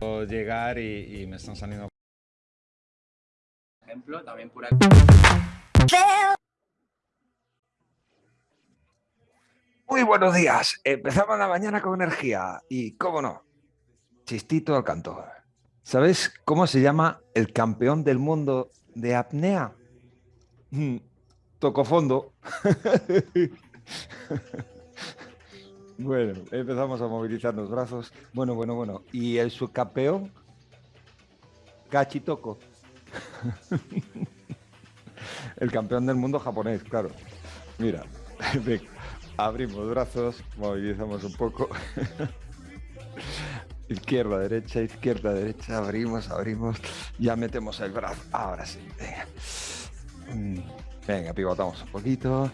llegar y, me están saliendo. Ejemplo, también pura. Muy buenos días. Empezamos la mañana con energía y, cómo no, chistito al canto. ¿Sabes cómo se llama el campeón del mundo de apnea? Mm, toco fondo. bueno, empezamos a movilizar los brazos. Bueno, bueno, bueno. ¿Y el subcampeón? Toco. el campeón del mundo japonés, claro. Mira, abrimos brazos, movilizamos un poco. izquierda, derecha, izquierda, derecha, abrimos, abrimos, ya metemos el brazo. Ahora sí, venga. Mm, venga, pivotamos un poquito.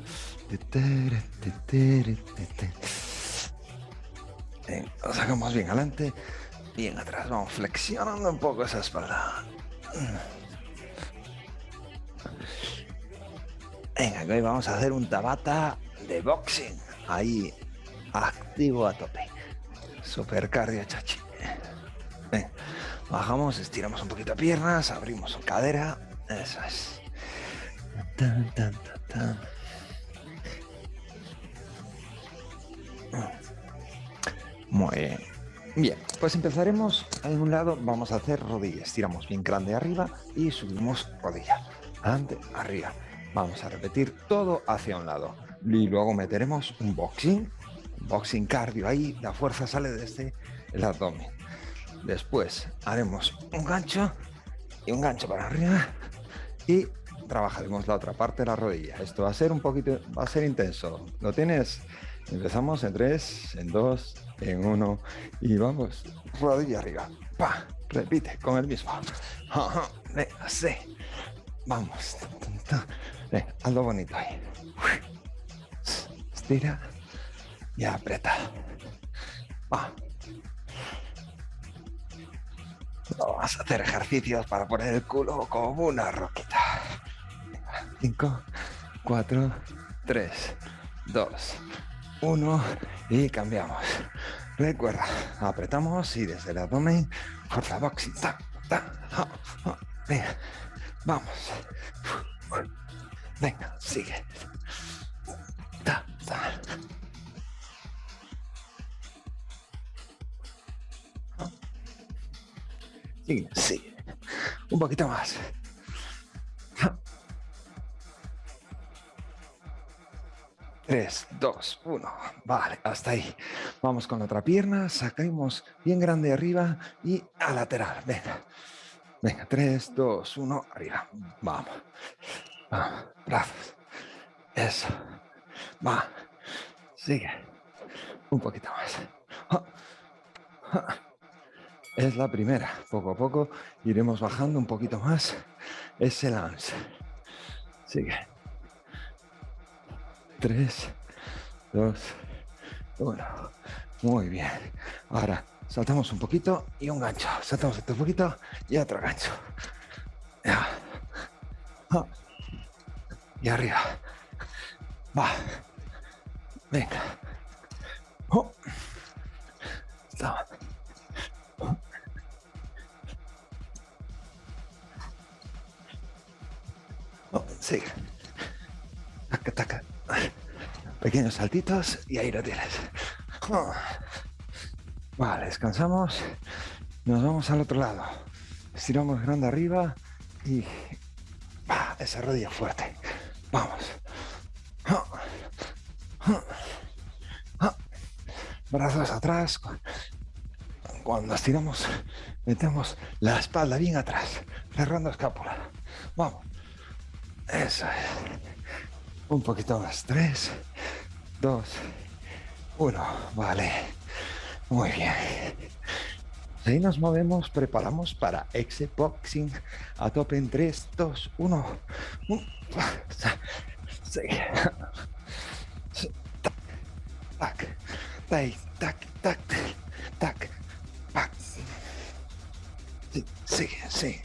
Lo sacamos bien adelante, bien atrás. Vamos flexionando un poco esa espalda. Venga, hoy vamos a hacer un tabata de boxing. Ahí, activo a tope. Super cardio, chachi. Bajamos, estiramos un poquito piernas, abrimos cadera. Eso es. Bien. Bien, pues empezaremos en un lado, vamos a hacer rodillas. Estiramos bien grande arriba y subimos rodilla. Adelante, arriba. Vamos a repetir todo hacia un lado. Y luego meteremos un boxing. Boxing cardio ahí, la fuerza sale desde el abdomen. Después haremos un gancho y un gancho para arriba y trabajaremos la otra parte de la rodilla. Esto va a ser un poquito, va a ser intenso. ¿Lo tienes? Empezamos en 3, en 2, en 1 y vamos, rodilla arriba. Pa, repite con el mismo. Sí. Vamos. Hazlo bonito ahí. Estira y aprieta. Vamos a hacer ejercicios para poner el culo como una roquita. 5, 4, 3, 2, 1 y cambiamos. Recuerda, apretamos y desde el abdomen, fuerza boxing. Venga, vamos. Venga, sigue. Sí, sí. Un poquito más. Tres, dos, uno. Vale, hasta ahí. Vamos con la otra pierna, sacamos bien grande arriba y a lateral. Venga. Venga, tres, dos, uno, arriba. Vamos. Vamos. Brazos. Eso. Va. Sigue. Un poquito más. Es la primera. Poco a poco iremos bajando un poquito más ese lance. Sigue. Tres, dos, uno. Muy bien. Ahora saltamos un poquito y un gancho. Saltamos otro poquito y otro gancho. Ya. Y arriba. Va. Venga. Oh. Sigue. Taca, taca. Pequeños saltitos y ahí lo tienes. Vale, descansamos. Nos vamos al otro lado. Estiramos grande arriba y esa rodilla fuerte. Vamos. Brazos atrás. Cuando estiramos, metemos la espalda bien atrás, cerrando escápula. Vamos. Eso es. Un poquito más. Tres, dos, uno. Vale. Muy bien. Ahí nos movemos, preparamos para X-Boxing a tope en 3, 2, 1. Tac, tac, tac, tac, tac, sí, sí.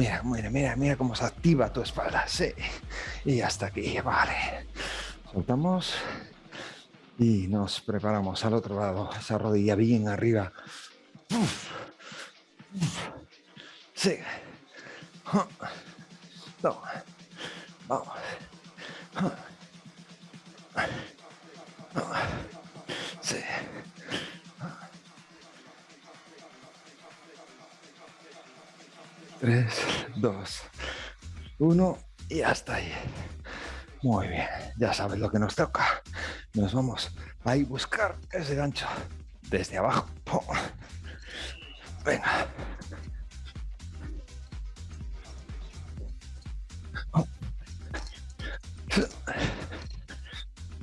Mira, mira, mira, mira cómo se activa tu espalda. Sí. Y hasta aquí, vale. Soltamos. Y nos preparamos al otro lado, esa rodilla bien arriba. Sí. No. Vamos. Sí. Tres, dos, uno y hasta ahí. Muy bien, ya sabes lo que nos toca. Nos vamos a ir buscar ese gancho desde abajo. Venga.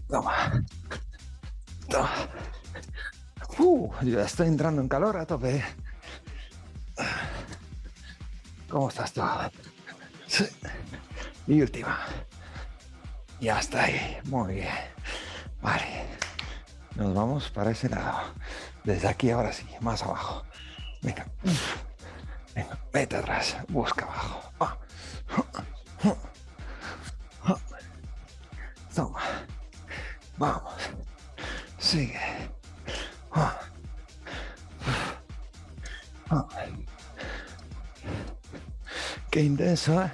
Toma. Toma. Uh, ya estoy entrando en calor a tope. ¿Cómo estás tú? Y última. Y hasta ahí. Muy bien. Vale. Nos vamos para ese lado. Desde aquí ahora sí, más abajo. Venga. Venga, vete atrás. Busca abajo. Toma. Vamos. Sigue. Qué intenso, ¿eh?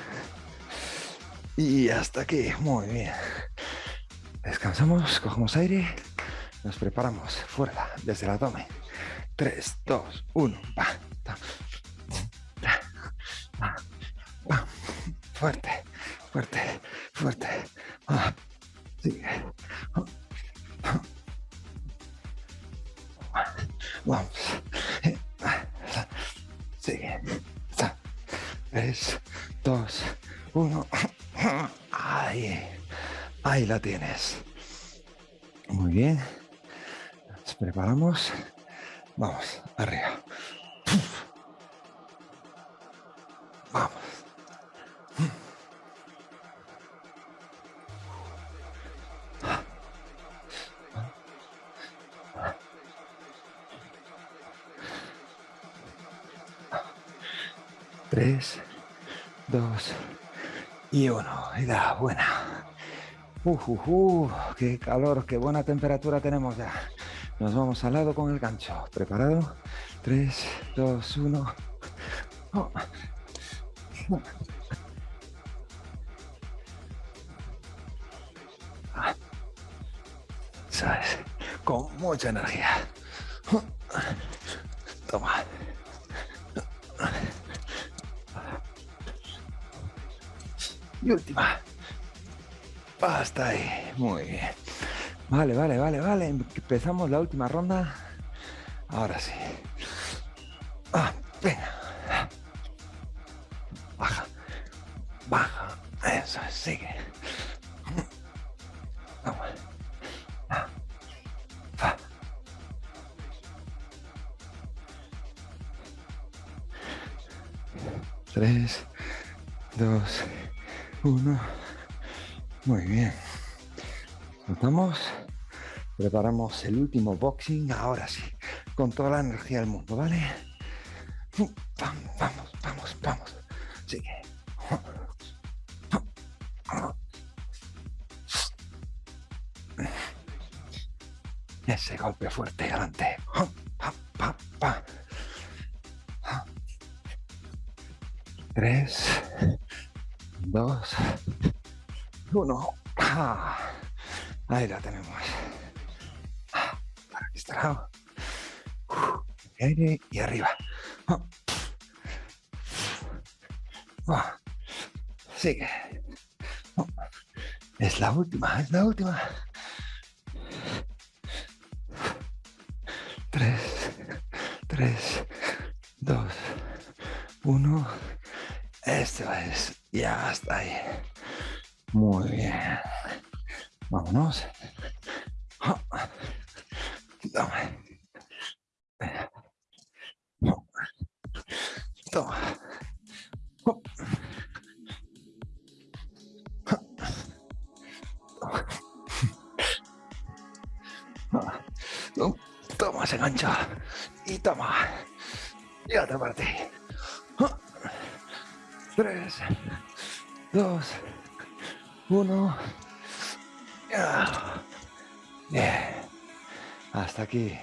Y hasta aquí, muy bien. Descansamos, cogemos aire, nos preparamos, fuerza, desde la tome. 3, 2, 1, va. Fuerte, fuerte, fuerte. 3, 2, 1. Ahí. Ahí la tienes. Muy bien. Nos preparamos. Vamos, arriba. Vamos. Tres, dos y uno. Y da buena. Uh, uh, uh, qué calor, qué buena temperatura tenemos ya. Nos vamos al lado con el gancho. ¿Preparado? 3, 2, 1. ¿Sabes? Con mucha energía. Toma. Y última. Hasta ahí. Muy bien. Vale, vale, vale, vale. Empezamos la última ronda. Ahora sí. Ah, venga. Baja. Baja. Eso, sigue. Vamos. Tres, dos, uno. Muy bien. Notamos. Preparamos el último boxing, ahora sí, con toda la energía del mundo, ¿vale? Vamos, vamos, vamos, vamos. Sigue. Ese golpe fuerte adelante. Tres, uno. Ahí la tenemos. Para este lado. Aire y arriba. Sigue. Es la última, es la última. Tres, tres, dos, uno. Esto es, ya está ahí. Muy bien. Vámonos. Toma. Toma. Toma ese gancho. Y toma. Y otra parte. Tres, dos, uno. Ah. Bien. Hasta aquí.